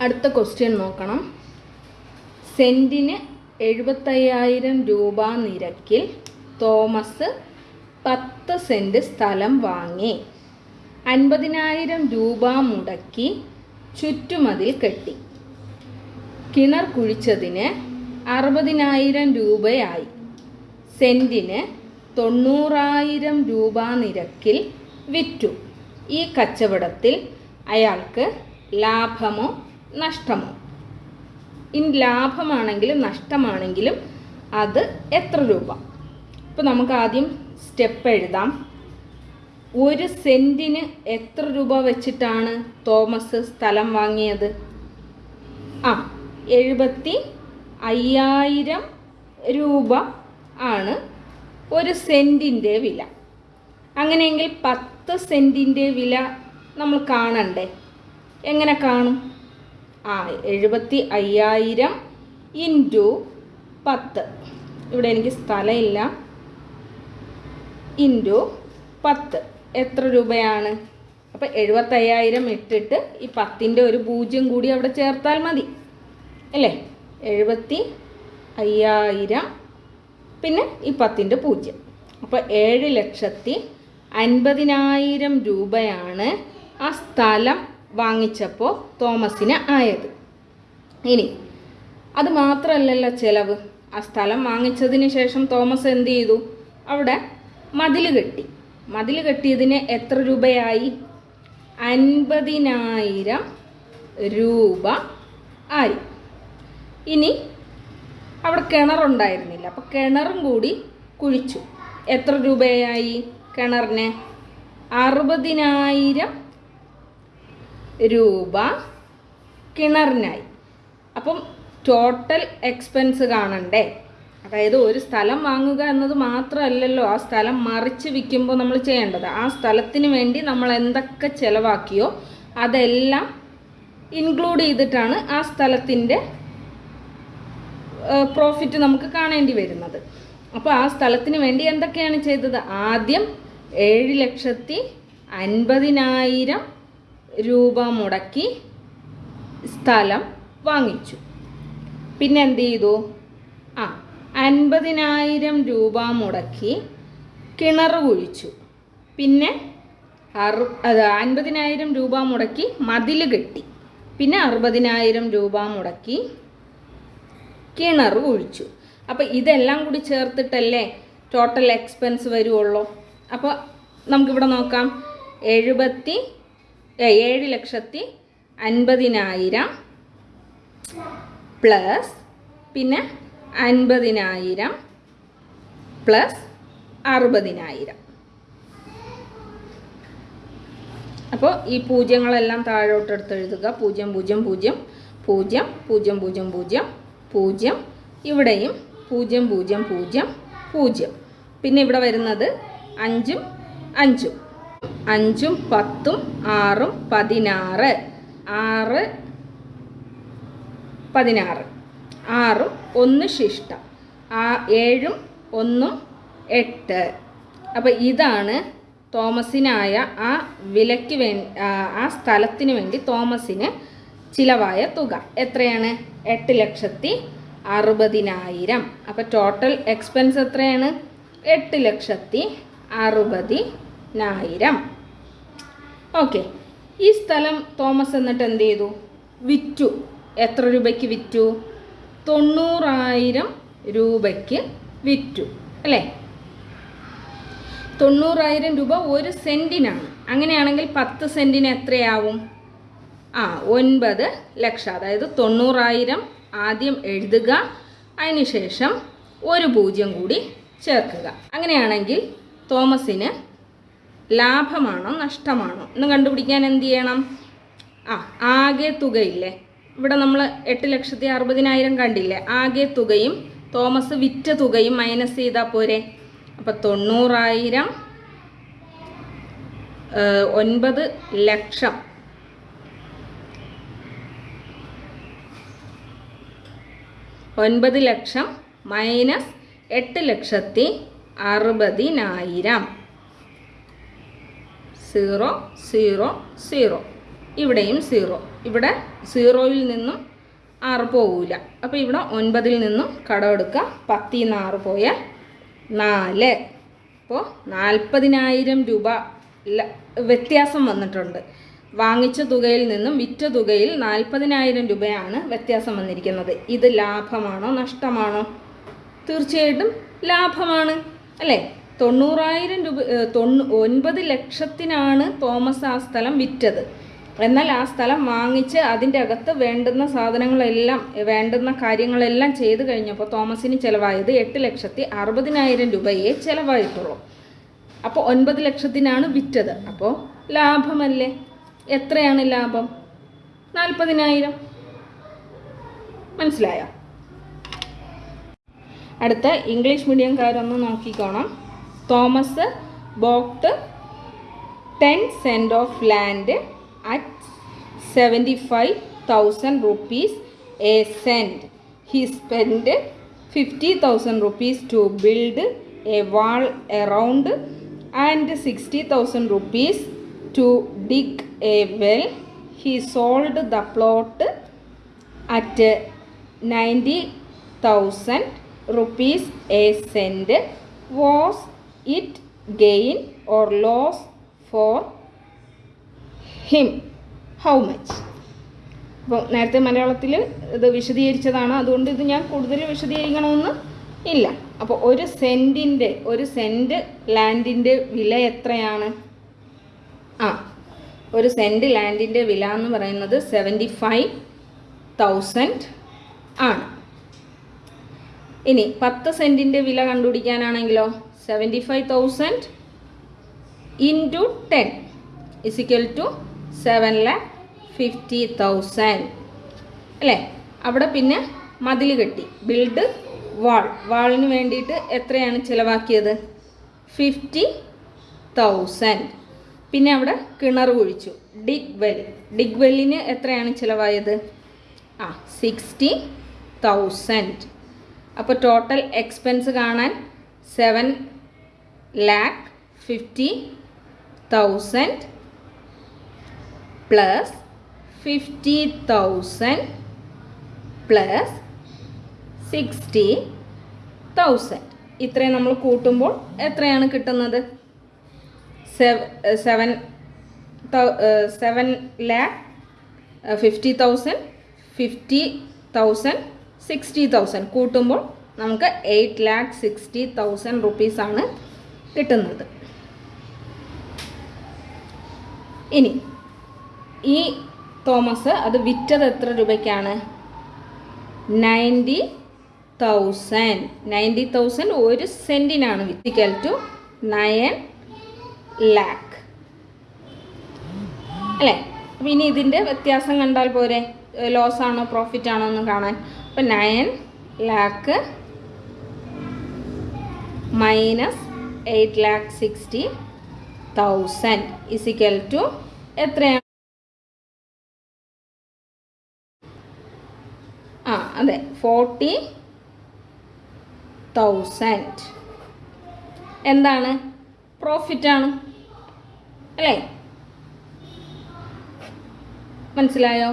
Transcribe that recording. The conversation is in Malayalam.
അടുത്ത ക്വസ്റ്റ്യൻ നോക്കണം. സെന്റിന് എഴുപത്തയ്യായിരം രൂപ നിരക്കിൽ തോമസ് പത്ത് സെന്റ് സ്ഥലം വാങ്ങി. അൻപതിനായിരം രൂപ മുടക്കി ചുറ്റുമതിൽ കെട്ടി. കിണർ കുഴിച്ചതിന് അറുപതിനായിരം രൂപയായി. സെന്റിന് തൊണ്ണൂറായിരം രൂപ നിരക്കിൽ വിറ്റു. ഈ കച്ചവടത്തിൽ അയാൾക്ക് ലാഭമോ നഷ്ടമോ? ഇനി ലാഭമാണെങ്കിലും നഷ്ടമാണെങ്കിലും അത് എത്ര രൂപ? ഇപ്പോൾ നമുക്ക് ആദ്യം സ്റ്റെപ്പ് എഴുതാം. ഒരു സെന്റിന് എത്ര രൂപ വെച്ചിട്ടാണ് തോമസ് സ്ഥലം വാങ്ങിയത്? ആ എഴുപത്തി അയ്യായിരം രൂപ ആണ് ഒരു സെന്റിന്റെ വില. അങ്ങനെയെങ്കിൽ പത്ത് സെന്റിന്റെ വില നമ്മൾ കാണണ്ടേ? എങ്ങനെ കാണും? ആ എഴുപത്തി അയ്യായിരം ഇന്റു പത്ത്. ഇവിടെ എനിക്ക് സ്ഥലമില്ല. ഇന്റു പത്ത്. എത്ര രൂപയാണ്? അപ്പോൾ എഴുപത്തയ്യായിരം ഇട്ടിട്ട് ഈ പത്തിന്റെ ഒരു പൂജ്യം കൂടി അവിടെ ചേർത്താൽ മതി. അല്ലേ? എഴുപത്തി അയ്യായിരം പിന്നെ ഈ പത്തിന്റെ പൂജ്യം. അപ്പോൾ ഏഴ് ലക്ഷത്തി അൻപതിനായിരം രൂപയാണ് ആ സ്ഥലം വാങ്ങിച്ചപ്പോൾ തോമസിന് ആയത്. ഇനി അത് മാത്രമല്ലല്ലോ ചിലവ്. ആ സ്ഥലം വാങ്ങിച്ചതിന് ശേഷം തോമസ് എന്ത് ചെയ്തു? അവിടെ മതിൽ കെട്ടി. മതിൽ കെട്ടിയതിന് എത്ര രൂപയായി? അൻപതിനായിരം രൂപ ആയി. ഇനി അവിടെ കിണറുണ്ടായിരുന്നില്ല അപ്പോൾ കിണറും കൂടി കുഴിച്ചു. എത്ര രൂപയായി കിണറിന്? അറുപതിനായിരം രൂപ കിണറിനായി. അപ്പം ടോട്ടൽ എക്സ്പെൻസ് കാണണ്ടേ? അതായത് ഒരു സ്ഥലം വാങ്ങുക എന്നത് മാത്രമല്ലല്ലോ ആ സ്ഥലം മറിച്ച് വിൽക്കുമ്പോൾ നമ്മൾ ചെയ്യേണ്ടത്. ആ സ്ഥലത്തിന് വേണ്ടി നമ്മൾ എന്തൊക്കെ ചിലവാക്കിയോ അതെല്ലാം ഇൻക്ലൂഡ് ചെയ്തിട്ടാണ് ആ സ്ഥലത്തിന്റെ പ്രോഫിറ്റ് നമുക്ക് കാണേണ്ടി വരുന്നത്. അപ്പോൾ ആ സ്ഥലത്തിന് വേണ്ടി എന്തൊക്കെയാണ് ചെയ്തത്? ആദ്യം ഏഴ് ലക്ഷത്തി അൻപതിനായിരം രൂപ മുടക്കി സ്ഥലം വാങ്ങിച്ചു. പിന്നെ എന്ത് ചെയ്തു? ആ അൻപതിനായിരം രൂപ മുടക്കി കിണർ കുഴിച്ചു. പിന്നെ അറു അത് അൻപതിനായിരം രൂപ മുടക്കി മതിൽ കെട്ടി. പിന്നെ അറുപതിനായിരം രൂപ മുടക്കി കിണർ കുഴിച്ചു. അപ്പോൾ ഇതെല്ലാം കൂടി ചേർത്തിട്ടല്ലേ ടോട്ടൽ എക്സ്പെൻസ് വരുവുള്ളൂ? അപ്പോൾ നമുക്കിവിടെ നോക്കാം. എഴുപത്തി ഏഴ് ലക്ഷത്തി അൻപതിനായിരം പ്ലസ് പിന്നെ അൻപതിനായിരം പ്ലസ് അറുപതിനായിരം. അപ്പോൾ ഈ പൂജ്യങ്ങളെല്ലാം താഴോട്ടെടുത്ത് എഴുതുക പൂജ്യം പൂജ്യം പൂജ്യം പൂജ്യം പൂജ്യം പൂജ്യം പൂജ്യം പൂജ്യം. ഇവിടെയും പൂജ്യം പൂജ്യം പൂജ്യം പൂജ്യം. പിന്നെ ഇവിടെ വരുന്നത് അഞ്ചും അഞ്ചും. അഞ്ചും പത്തും ആറും പതിനാറ്. ആറ് പതിനാറ്. ആറും ഒന്ന് ശിഷ്ടം. ആ ഏഴും ഒന്നും എട്ട്. അപ്പോൾ ഇതാണ് തോമസിനായ ആ വിലയ്ക്ക് വേ ആ സ്ഥലത്തിന് വേണ്ടി തോമസിന് ചിലവായ തുക. എത്രയാണ്? എട്ട് ലക്ഷത്തി അറുപതിനായിരം. അപ്പോൾ ടോട്ടൽ എക്സ്പെൻസ് എത്രയാണ്? എട്ട് ലക്ഷത്തി അറുപതിനായിരം. ഓക്കെ. ഈ സ്ഥലം തോമസ് എന്നിട്ട് എന്ത് ചെയ്തു? വിറ്റു. എത്ര രൂപയ്ക്ക് വിറ്റു? തൊണ്ണൂറായിരം രൂപയ്ക്ക് വിറ്റു. അല്ലേ? തൊണ്ണൂറായിരം രൂപ ഒരു സെന്റിനാണ് അങ്ങനെയാണെങ്കിൽ പത്ത് സെന്റിന് എത്രയാവും? ആ ഒൻപത് ലക്ഷം. അതായത് തൊണ്ണൂറായിരം ആദ്യം എഴുതുക അതിനുശേഷം ഒരു പൂജ്യം കൂടി ചേർക്കുക. അങ്ങനെയാണെങ്കിൽ തോമസിന് ലാഭമാണോ നഷ്ടമാണോ? എന്ന് കണ്ടുപിടിക്കാൻ എന്ത് ചെയ്യണം? ആ ആകെ തുകയില്ലേ? ഇവിടെ നമ്മൾ എട്ട് ലക്ഷത്തി അറുപതിനായിരം കണ്ടില്ലേ? ആകെ തുകയും തോമസ് വിറ്റ തുകയും മൈനസ് ചെയ്താൽ പോരെ? അപ്പം തൊണ്ണൂറായിരം ഒൻപത് ലക്ഷം. ഒൻപത് ലക്ഷം മൈനസ് എട്ട് ലക്ഷത്തി അറുപതിനായിരം. Zero zero zero. ഇവിടെയും സീറോ. ഇവിടെ സീറോയിൽ നിന്നും ആറ് പോവില്ല അപ്പോൾ ഇവിടെ ഒൻപതിൽ നിന്നും കടമെടുക്കുക പത്തിൽ നിന്ന് ആറ് പോയ നാല്. അപ്പോൾ നാൽപ്പതിനായിരം രൂപ വ്യത്യാസം വന്നിട്ടുണ്ട്. വാങ്ങിച്ച തുകയിൽ നിന്നും വിറ്റ തുകയിൽ നാൽപ്പതിനായിരം രൂപയാണ് വ്യത്യാസം വന്നിരിക്കുന്നത്. ഇത് ലാഭമാണോ നഷ്ടമാണോ? തീർച്ചയായിട്ടും ലാഭമാണ്. അല്ലേ? തൊണ്ണൂറായിരം രൂപ തൊണ്ണൂ ഒൻപത് ലക്ഷത്തിനാണ് തോമസ് ആ സ്ഥലം വിറ്റത്. എന്നാൽ ആ സ്ഥലം വാങ്ങിച്ച് അതിന്റെ അകത്ത് വേണ്ടുന്ന സാധനങ്ങളെല്ലാം വേണ്ടുന്ന കാര്യങ്ങളെല്ലാം ചെയ്തു കഴിഞ്ഞപ്പോൾ തോമസിന് ചിലവായത് എട്ട് ലക്ഷത്തി അറുപതിനായിരം രൂപയെ ചിലവായിട്ടുള്ളൂ. അപ്പോൾ ഒൻപത് ലക്ഷത്തിനാണ് വിറ്റത്. അപ്പോൾ ലാഭമല്ലേ? എത്രയാണ് ലാഭം? നാൽപ്പതിനായിരം. മനസ്സിലായോ? അടുത്ത ഇംഗ്ലീഷ് മീഡിയംകാരൊന്ന് നോക്കിക്കോണം. Thomas bought ten cent of land at seventy five thousand rupees a cent he spend fifty thousand rupees to build a wall around and sixty thousand rupees to dig a well. He sold the plot at ninety thousand rupees a cent was it gain or loss for him how much അപ്പോൾ നേരത്തെ മലയാളത്തിൽ ഇത് വിശദീകരിച്ചതാണ്. അതുകൊണ്ട് ഇത് ഞാൻ കൂടുതൽ വിശദീകരിക്കണമെന്ന് ഇല്ല. അപ്പോൾ ഒരു സെന്റിന്റെ ഒരു സെന്റ് ലാൻഡിന്റെ വില എത്രയാണ്? ആ ഒരു സെന്റ് ലാൻഡിന്റെ വില എന്ന് പറയുന്നത് സെവന്റി ഫൈവ് തൗസൻഡ് ആണ്. ഇനി പത്ത് സെന്റിന്റെ വില കണ്ടുപിടിക്കാനാണെങ്കിലോ? Seventy five thousand into ten is equal to seven lakh fifty thousand അല്ലേ? അവിടെ പിന്നെ മതിൽ കെട്ടി. ബിൽഡ് വാൾ വാളിന് വേണ്ടിയിട്ട് എത്രയാണ് ചിലവാക്കിയത്? ഫിഫ്റ്റി തൗസൻഡ് പിന്നെ അവിടെ കിണർ കുഴിച്ചു. ഡിഗ് വെൽ ഡിഗ് വെല്ലിന് എത്രയാണ് ചിലവായത്? ആ സിക്സ്റ്റി തൗസൻഡ് അപ്പോൾ ടോട്ടൽ എക്സ്പെൻസ് കാണാൻ seven lakh fifty thousand plus fifty thousand plus sixty thousand ഇത്രയും നമ്മൾ കൂട്ടുമ്പോൾ എത്രയാണ് കിട്ടുന്നത്? Seven seven lakh fifty thousand fifty thousand sixty thousand കൂട്ടുമ്പോൾ നമുക്ക് എയ്റ്റ് ലാക്ക് സിക്സ്റ്റി തൗസൻഡ് റുപ്പീസാണ് കിട്ടുന്നത്. ഇനി ഈ തോമസ് അത് വിറ്റത് എത്ര രൂപയ്ക്കാണ്? Ninety thousand. നയന്റി തൗസൻഡ് ഒരു സെന്റിനാണ് വിറ്റിക്കൽ ടു നയൻ ലാക്ക്. അല്ലേ? അപ്പം ഇനി ഇതിന്റെ വ്യത്യാസം കണ്ടാൽ പോരെ? ലോസ് ആണോ പ്രോഫിറ്റ് ആണോ എന്ന് കാണാൻ. അപ്പം nine lakh minus eight lakh sixty thousand is equal to എത്രയാണ്? ആ അതെ ഫോർട്ടി തൗസൻഡ് എന്താണ്? പ്രോഫിറ്റാണ് അല്ലേ? മനസ്സിലായോ?